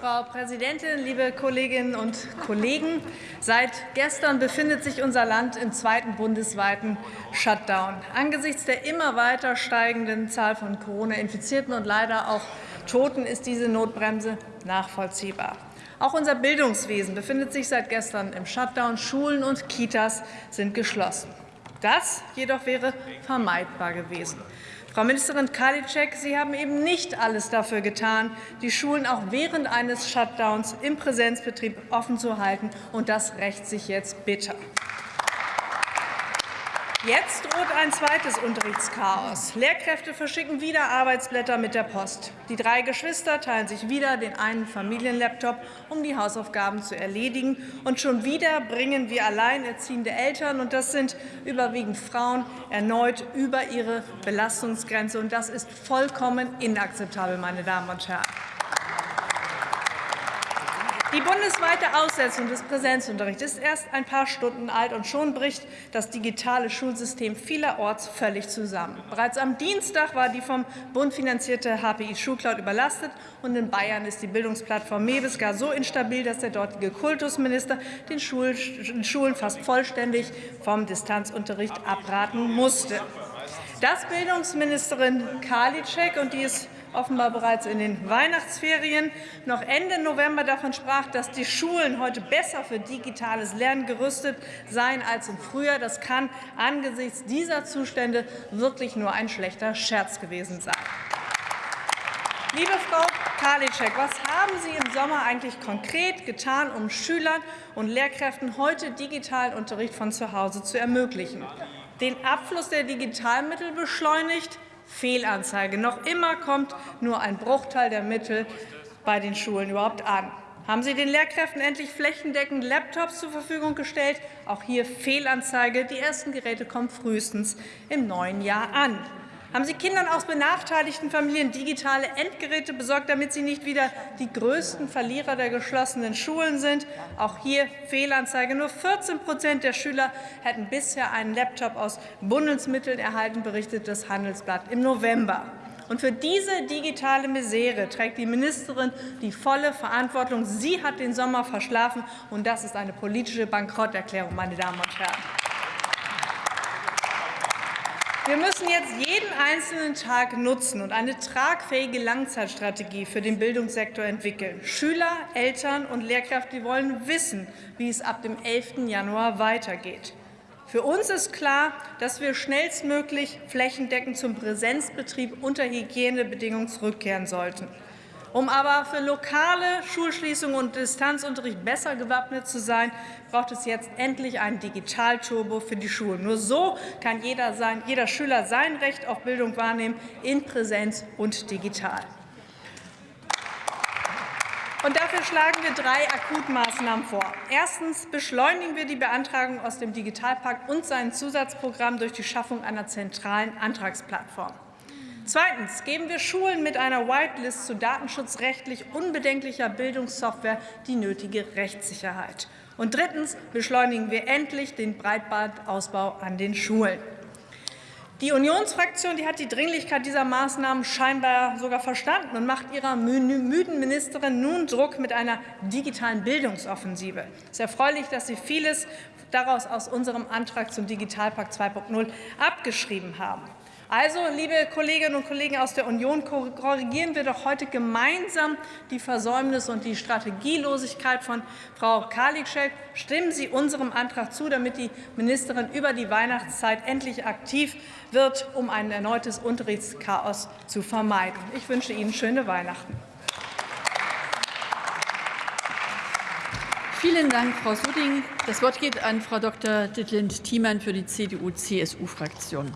Frau Präsidentin, liebe Kolleginnen und Kollegen! Seit gestern befindet sich unser Land im zweiten bundesweiten Shutdown. Angesichts der immer weiter steigenden Zahl von Corona-Infizierten und leider auch Toten ist diese Notbremse nachvollziehbar. Auch unser Bildungswesen befindet sich seit gestern im Shutdown. Schulen und Kitas sind geschlossen. Das jedoch wäre vermeidbar gewesen. Frau Ministerin Karliczek, Sie haben eben nicht alles dafür getan, die Schulen auch während eines Shutdowns im Präsenzbetrieb offen zu halten, und das rächt sich jetzt bitter. Jetzt droht ein zweites Unterrichtschaos. Lehrkräfte verschicken wieder Arbeitsblätter mit der Post. Die drei Geschwister teilen sich wieder den einen Familienlaptop, um die Hausaufgaben zu erledigen. Und schon wieder bringen wir alleinerziehende Eltern, und das sind überwiegend Frauen, erneut über ihre Belastungsgrenze. Und das ist vollkommen inakzeptabel, meine Damen und Herren. Die bundesweite Aussetzung des Präsenzunterrichts ist erst ein paar Stunden alt, und schon bricht das digitale Schulsystem vielerorts völlig zusammen. Bereits am Dienstag war die vom Bund finanzierte HPI Schulcloud überlastet, und in Bayern ist die Bildungsplattform Mewis gar so instabil, dass der dortige Kultusminister den Schulen fast vollständig vom Distanzunterricht abraten musste. Dass Bildungsministerin Karliczek, und die ist offenbar bereits in den Weihnachtsferien, noch Ende November davon sprach, dass die Schulen heute besser für digitales Lernen gerüstet seien als im Frühjahr. Das kann angesichts dieser Zustände wirklich nur ein schlechter Scherz gewesen sein. Liebe Frau Karliczek, was haben Sie im Sommer eigentlich konkret getan, um Schülern und Lehrkräften heute digitalen Unterricht von zu Hause zu ermöglichen? Den Abfluss der Digitalmittel beschleunigt, Fehlanzeige. Noch immer kommt nur ein Bruchteil der Mittel bei den Schulen überhaupt an. Haben Sie den Lehrkräften endlich flächendeckend Laptops zur Verfügung gestellt? Auch hier Fehlanzeige. Die ersten Geräte kommen frühestens im neuen Jahr an. Haben Sie Kindern aus benachteiligten Familien digitale Endgeräte besorgt, damit sie nicht wieder die größten Verlierer der geschlossenen Schulen sind? Auch hier Fehlanzeige. Nur 14 Prozent der Schüler hätten bisher einen Laptop aus Bundesmitteln erhalten, berichtet das Handelsblatt im November. Und für diese digitale Misere trägt die Ministerin die volle Verantwortung. Sie hat den Sommer verschlafen, und das ist eine politische Bankrotterklärung, meine Damen und Herren. Wir müssen jetzt jeden einzelnen Tag nutzen und eine tragfähige Langzeitstrategie für den Bildungssektor entwickeln. Schüler, Eltern und Lehrkräfte wollen wissen, wie es ab dem 11. Januar weitergeht. Für uns ist klar, dass wir schnellstmöglich flächendeckend zum Präsenzbetrieb unter Hygienebedingungen zurückkehren sollten. Um aber für lokale Schulschließungen und Distanzunterricht besser gewappnet zu sein, braucht es jetzt endlich einen Digitalturbo für die Schulen. Nur so kann jeder, sein, jeder Schüler sein Recht auf Bildung wahrnehmen, in Präsenz und digital. Und dafür schlagen wir drei Akutmaßnahmen vor. Erstens beschleunigen wir die Beantragung aus dem Digitalpakt und sein Zusatzprogramm durch die Schaffung einer zentralen Antragsplattform. Zweitens geben wir Schulen mit einer Whitelist zu datenschutzrechtlich unbedenklicher Bildungssoftware die nötige Rechtssicherheit. Und drittens beschleunigen wir endlich den Breitbandausbau an den Schulen. Die Unionsfraktion die hat die Dringlichkeit dieser Maßnahmen scheinbar sogar verstanden und macht ihrer müden Ministerin nun Druck mit einer digitalen Bildungsoffensive. Es ist erfreulich, dass Sie vieles daraus aus unserem Antrag zum Digitalpakt 2.0 abgeschrieben haben. Also, liebe Kolleginnen und Kollegen aus der Union, korrigieren wir doch heute gemeinsam die Versäumnisse und die Strategielosigkeit von Frau Karliczek. Stimmen Sie unserem Antrag zu, damit die Ministerin über die Weihnachtszeit endlich aktiv wird, um ein erneutes Unterrichtschaos zu vermeiden. Ich wünsche Ihnen schöne Weihnachten. Vielen Dank, Frau Suding. Das Wort geht an Frau Dr. Dittlind-Thiemann für die CDU-CSU-Fraktion.